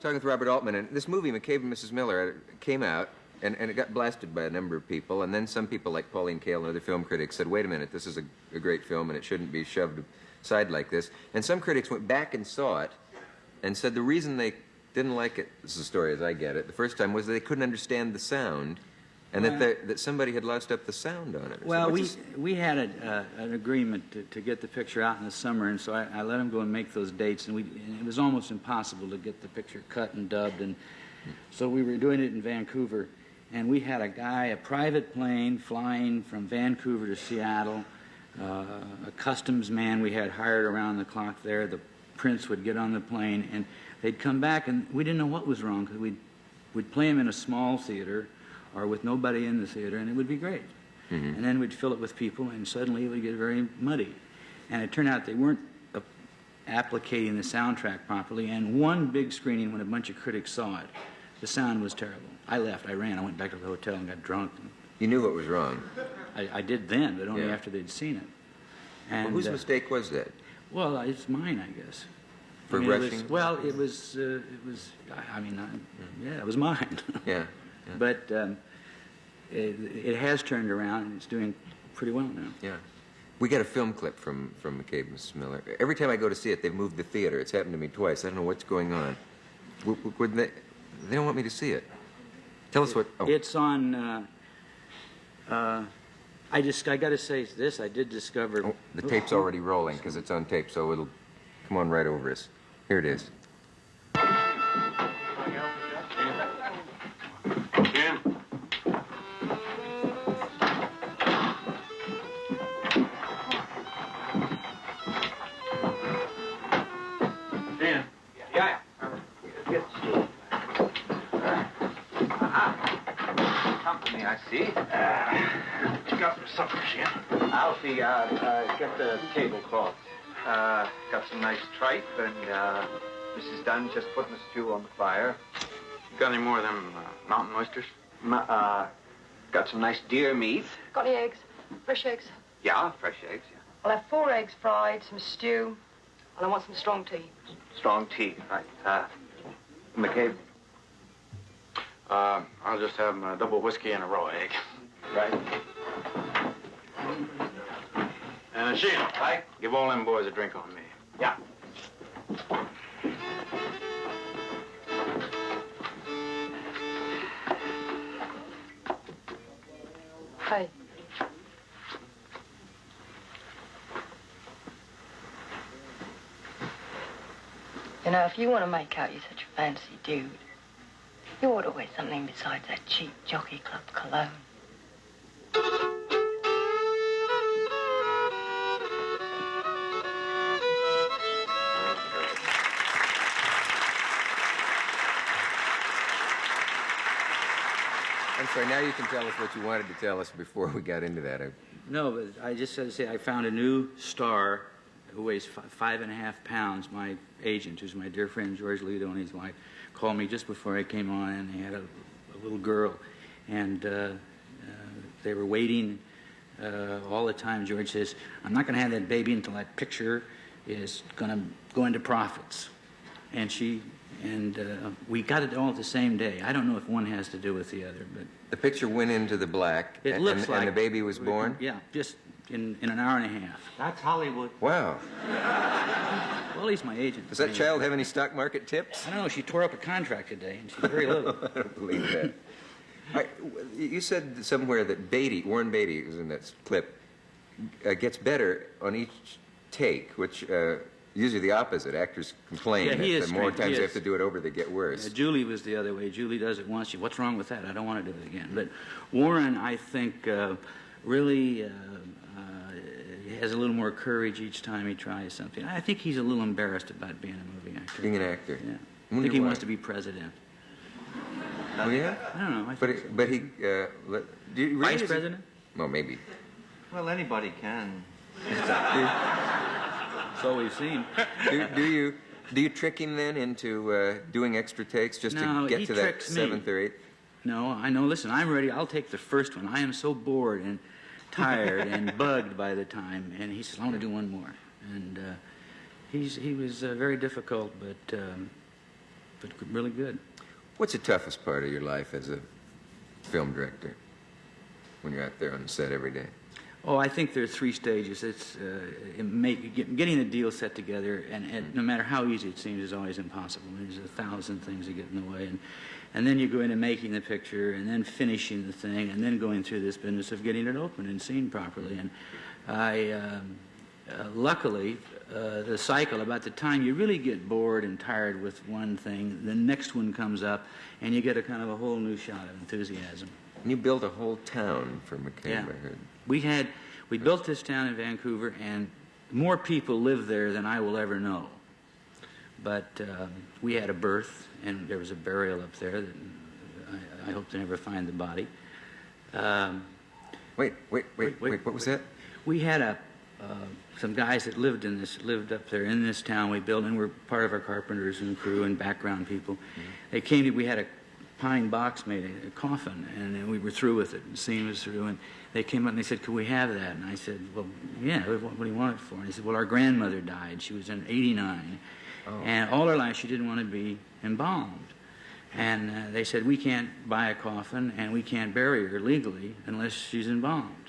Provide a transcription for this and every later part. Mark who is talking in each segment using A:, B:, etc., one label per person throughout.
A: talking with Robert Altman, and this movie, McCabe and Mrs. Miller, came out, and, and it got blasted by a number of people, and then some people like Pauline Kael and other film critics said, wait a minute, this is a, a great film, and it shouldn't be shoved aside like this. And some critics went back and saw it, and said the reason they didn't like it, this is a story as I get it, the first time was they couldn't understand the sound, and that, they, that somebody had lost up the sound on it.
B: Well, we, we had a, uh, an agreement to, to get the picture out in the summer, and so I, I let him go and make those dates, and, we, and it was almost impossible to get the picture cut and dubbed, and so we were doing it in Vancouver, and we had a guy, a private plane flying from Vancouver to Seattle, uh, a customs man we had hired around the clock there. The prints would get on the plane, and they'd come back, and we didn't know what was wrong because we'd, we'd play him in a small theater or with nobody in the theater, and it would be great. And then we'd fill it with people, and suddenly it would get very muddy. And it turned out they weren't uh, applicating the soundtrack properly, and one big screening when a bunch of critics saw it, the sound was terrible. I left, I ran, I went back to the hotel and got drunk. And
A: You knew what was wrong.
B: I, I did then, but only
A: Yeah.
B: after they'd seen it.
A: Well, whose
B: uh,
A: mistake was that?
B: well, uh, it's mine, I guess.
A: For
B: I mean, it was- well, it was, uh, it was, I, I mean, I, yeah, it was mine.
A: Yeah. Yeah.
B: But um, it, it has turned around, and it's doing pretty well now.
A: Yeah. We got a film clip from, from McCabe and Miller. Every time I go to see it, they've moved the theater. It's happened to me twice. I don't know what's going on. Would they, they don't want me to see it. Tell us what. Oh,
B: It's on. Uh, uh, I just I got to say this. I did discover.
A: oh, the tape's already rolling because it's on tape, so it'll come on right over us. Here it is.
C: Tripe, and uh, Mrs. Dunn just putting the stew on the fire.
D: Got any more of them uh, mountain oysters?
C: Ma uh, got some nice deer meat.
E: Got any eggs? Fresh eggs?
C: Yeah, fresh eggs, yeah.
E: I'll have four eggs fried, some stew, and I want some strong tea.
C: Strong tea, right. Uh, McCabe,
D: Uh, I'll just have a double whiskey and a raw egg.
C: right?
D: And a Sheila,
C: Right.
D: give all them boys a drink on me.
C: Yeah.
E: You know, if you want to make out you're such a fancy dude, you ought to wear something besides that cheap jockey club cologne.
A: I'm sorry. Now you can tell us what you wanted to tell us before we got into that. I,
B: No, but I just had to say I found a new star who weighs fi- five and a half pounds. My agent, who's my dear friend George Litto and his wife, called me just before I came on, and they had a, a little girl, and uh, uh, they were waiting uh, all the time. George says, "I'm not going to have that baby until that picture is going to go into profits," and she. And uh, we got it all the same day. I don't know if one has to do with the other, but
A: the picture went into the black,
B: it
A: and,
B: looks
A: and,
B: like
A: and the baby was born.
B: Yeah, just in, in an hour and a half.
C: That's Hollywood.
A: Wow.
B: Well, he's my agent.
A: Does that
B: Anyway.
A: child have any stock market tips?
B: I don't know. She tore up a contract today, and she's very little.
A: I don't believe that. All right, you said somewhere that Beatty, Warren Beatty, who's in that clip, uh, gets better on each take, which uh, usually the opposite. Actors complain
B: Yeah, he
A: that
B: is
A: the more times
B: He
A: they have to do it over, they get worse.
B: Uh, Julie was the other way. Julie does it once. She, What's wrong with that? I don't want to do it again. But Warren, I think, uh, really uh, uh, has a little more courage each time he tries something. I think he's a little embarrassed about being a movie actor.
A: Being an actor.
B: Yeah. I
A: Wonder
B: think he
A: why.
B: wants to be president.
A: Oh, yeah?
B: I don't know. I
A: But,
B: think
A: it, but he, uh, let, do you, really
B: Vice
A: is he-
B: president?
A: Well, maybe.
C: Well, anybody can.
B: That's all we've seen.
A: do, do you do you trick him then into uh, doing extra takes just
B: No,
A: to get to that
B: tricks me.
A: seventh or eighth?
B: No, I know. Listen, I'm ready. I'll take the first one. I am so bored and tired and bugged by the time. And he says, I want to do one more. And uh, he's he was uh, very difficult, but um, but really good.
A: What's the toughest part of your life as a film director when you're out there on the set every day?
B: Oh, I think there are three stages. It's uh, it make, get, getting the deal set together, and, and no matter how easy it seems, is always impossible. There's a thousand things that get in the way, and and then you go into making the picture, and then finishing the thing, and then going through this business of getting it open and seen properly. And I, um, uh, luckily, uh, the cycle about the time you really get bored and tired with one thing, the next one comes up, and you get a kind of a whole new shot of enthusiasm.
A: And you built a whole town for McCabe,
B: Yeah.
A: I heard.
B: We had, we built this town in Vancouver, and more people live there than I will ever know. But um, we had a birth, and there was a burial up there. That I, I hope to never find the body. Um,
A: Wait, wait,
B: wait,
A: Wait,
B: wait,
A: what was
B: wait.
A: that?
B: we had a uh, some guys that lived in this lived up there in this town we built and were part of our carpenters and crew and background people. They came to we had a pine box made a, a coffin and then we were through with it and the scene was through and they came up and they said could we have that and I said well yeah what, what do you want it for and he said well our grandmother died she was in 89 and all her life she didn't want to be embalmed and uh, they said we can't buy a coffin and we can't bury her legally unless she's embalmed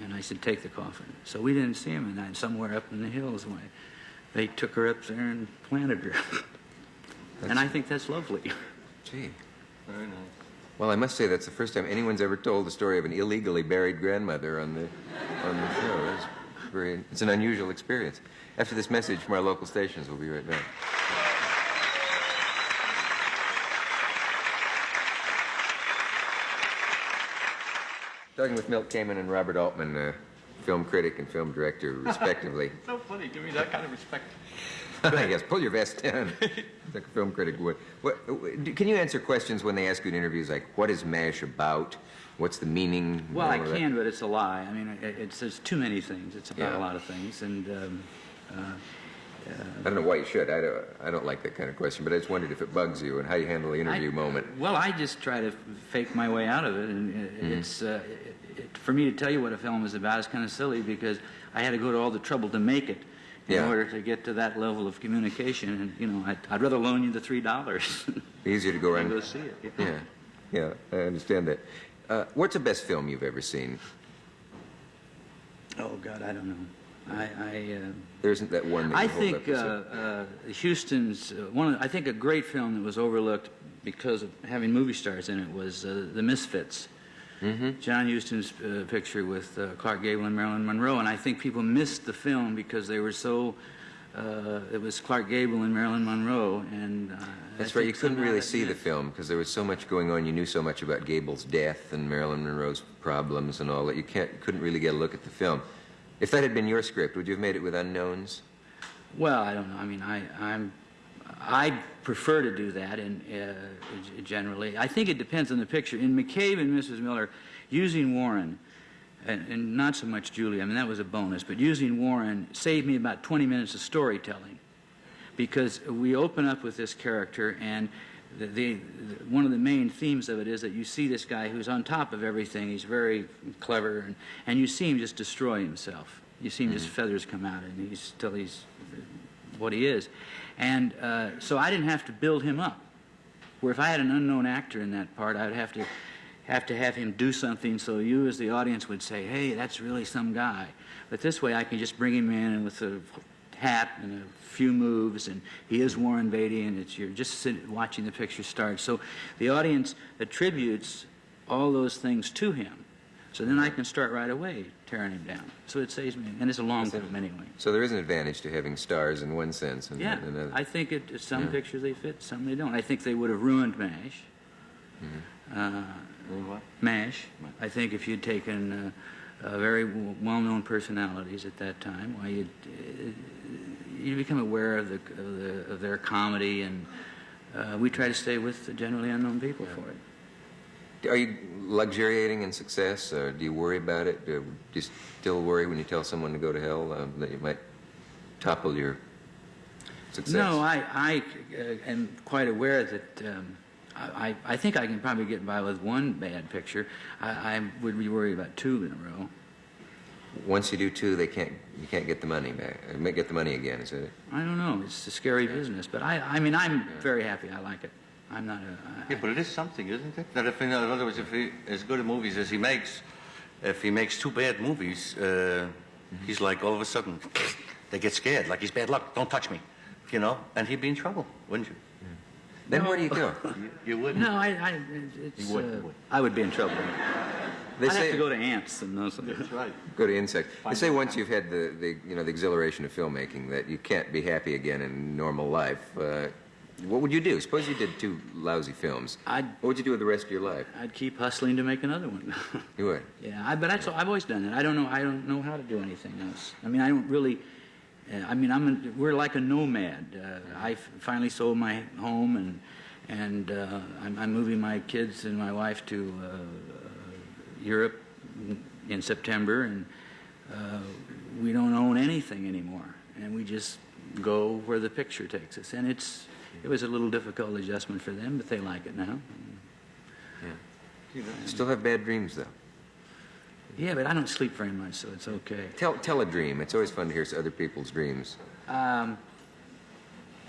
B: and I said, take the coffin. So we didn't see him, and I, somewhere up in the hills, when they took her up there and planted her. and I think that's lovely.
A: Gee. Very nice. Well, I must say that's the first time anyone's ever told the story of an illegally buried grandmother on the on the show. It's very it's an unusual experience. After this message from our local stations, we'll be right back. Talking with Milt Kamen and Robert Altman, uh, film critic and film director, respectively.
C: So funny, give me that kind of respect.
A: yes, pull your vest down, like a film critic would. What, can you answer questions when they ask you in interviews like, what is MASH about? What's the meaning?
B: well, I
A: of that?
B: can, but it's a lie. I mean, it, it's, there's too many things. It's about
A: Yeah.
B: a lot of things. And um, uh,
A: I don't know why you should. I don't, I don't like that kind of question, but I just wondered if it bugs you and how you handle the interview
B: I-
A: moment.
B: Well, I just try to fake my way out of it, and it-
A: Mm-hmm.
B: it's uh, it, it, for me to tell you what a film is about is kind of silly because I had to go to all the trouble to make it in
A: Yeah.
B: order to get to that level of communication. And you know, I'd, I'd rather loan you the three dollars
A: Easier to go around.
B: and go see it.
A: Yeah, yeah, I understand that. Uh, what's the best film you've ever seen?
B: Oh God, I don't know. I I, uh,
A: There isn't that one that
B: I think uh, uh, Huston's uh, one. Of, I think a great film that was overlooked because of having movie stars in it was uh, The Misfits.
A: Mm-hmm.
B: John Huston's uh, picture with uh, Clark Gable and Marilyn Monroe, and I think people missed the film because they were so. Uh, it was Clark Gable and Marilyn Monroe, and uh,
A: That's right. You couldn't really see the film because there was so much going on. You knew so much about Gable's death and Marilyn Monroe's problems and all that. You can't, couldn't really get a look at the film. If that had been your script, would you have made it with unknowns?
B: Well, I don't know. I mean, I, I'm, I prefer to do that, and uh, generally, I think it depends on the picture. In McCabe and Mrs. Miller, using Warren, and, and not so much Julie. I mean, that was a bonus, but using Warren saved me about 20 minutes of storytelling, because we open up with this character, and the, the, the one of the main themes of it is that you see this guy who's on top of everything. He's very clever, and, and you see him just destroy himself. You see him just feathers come out, and he's still he's what he is. And uh, so I didn't have to build him up. Where if I had an unknown actor in that part, I would have to have to have him do something so you as the audience would say, hey, that's really some guy. But this way I can just bring him in with a hat and a few moves, and he is Warren Beatty, and it's you're just sit, watching the picture start. So the audience attributes all those things to him. So then I can start right away tearing him down. So it saves me, and it's a long film anyway.
A: So there is an advantage to having stars in one sense. And,
B: Yeah,
A: and another.
B: I think it, some
A: Yeah.
B: pictures they fit, some they don't. I think they would have ruined MASH. Uh, MASH. I think if you'd taken uh, uh, very well-known personalities at that time, why you'd uh, you become aware of the, of the of their comedy, and uh, we try to stay with the generally unknown people for it.
A: Are you luxuriating in success, or do you worry about it? Do you still worry when you tell someone to go to hell um, that you might topple your success?
B: No, I, I uh, am quite aware that um, I, I think I can probably get by with one bad picture. I, I would be worried about two in a row.
A: once you do two, they can't you can't get the money back. may Get the money again, is it?
B: I don't know. It's a scary business, but I, I mean, I'm very happy. I like it. I'm not a. I-
F: Yeah, but it is something, isn't it? That if, in other words, if he, as good a movies as he makes, if he makes two bad movies, uh, he's like all of a sudden, they get scared, like he's bad luck, don't touch me, you know? And he'd be in trouble, wouldn't you?
A: Then where do you go?
F: You, you wouldn't.
B: No, I, I, it's,
F: You would,
B: uh,
F: you would.
B: I would be in trouble.
A: They
B: I'd
A: say
B: have to go to ants and those.
F: That's right.
A: go to insects. They say once you've had the, the you know the exhilaration of filmmaking that you can't be happy again in normal life. Uh, what would you do? Suppose you did two lousy films.
B: I'd-
A: what would you do with the rest of your life?
B: I'd keep hustling to make another one.
A: You would.
B: yeah, I, but that's, I've always done it. I don't know. I don't know how to do anything else. I mean, I don't really. Uh, I mean, I'm. A, we're like a nomad. Uh, I f- finally sold my home, and and uh, I'm, I'm moving my kids and my wife to uh, Europe in September, and uh, we don't own anything anymore, and we just go where the picture takes us. And it's it was a little difficult adjustment for them, but they like it now.
A: You still have bad dreams though.
B: Yeah, but I don't sleep very much, so it's okay.
A: Tell tell a dream. It's always fun to hear other people's dreams.
B: Um,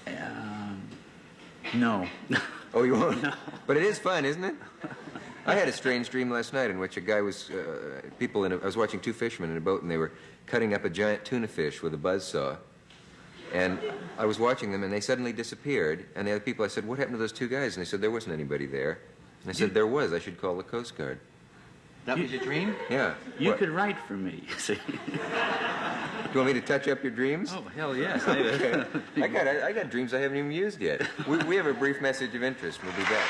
B: um, no.
A: Oh, you won't. But it is fun, isn't it? I had a strange dream last night in which a guy was uh, people in. A, I was watching two fishermen in a boat, and they were cutting up a giant tuna fish with a buzz saw. And I was watching them, and they suddenly disappeared. And the other people, I said, "What happened to those two guys?" And they said, "There wasn't anybody there." And I said, "There was. I should call the Coast Guard."
F: That was your dream?
A: Yeah.
B: you
A: What?
B: could write for me. See?
A: Do you want me to touch up your dreams?
B: Oh hell yes.
A: Okay. I got I, I got dreams I haven't even used yet. We, we have a brief message of interest. We'll be back.